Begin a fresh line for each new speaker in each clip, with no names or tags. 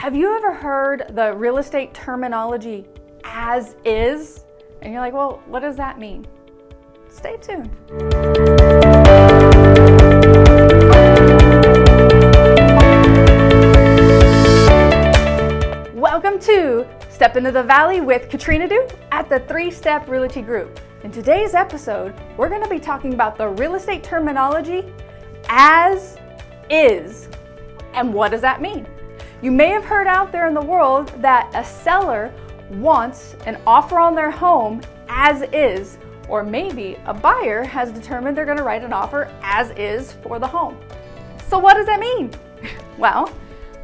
Have you ever heard the real estate terminology as is? And you're like, well, what does that mean? Stay tuned. Welcome to Step into the Valley with Katrina Du at the Three Step Realty Group. In today's episode, we're going to be talking about the real estate terminology as is. And what does that mean? You may have heard out there in the world that a seller wants an offer on their home as is, or maybe a buyer has determined they're gonna write an offer as is for the home. So what does that mean? Well,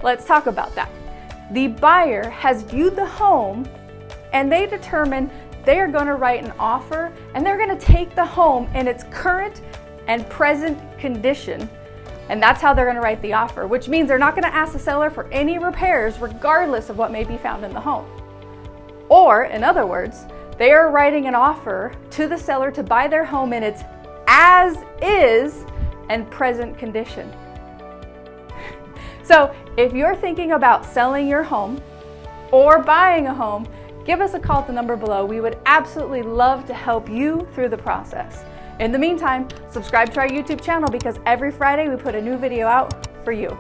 let's talk about that. The buyer has viewed the home and they determine they are gonna write an offer and they're gonna take the home in its current and present condition and that's how they're gonna write the offer, which means they're not gonna ask the seller for any repairs regardless of what may be found in the home. Or, in other words, they are writing an offer to the seller to buy their home in its as is and present condition. so, if you're thinking about selling your home or buying a home, give us a call at the number below. We would absolutely love to help you through the process. In the meantime, subscribe to our YouTube channel because every Friday we put a new video out for you.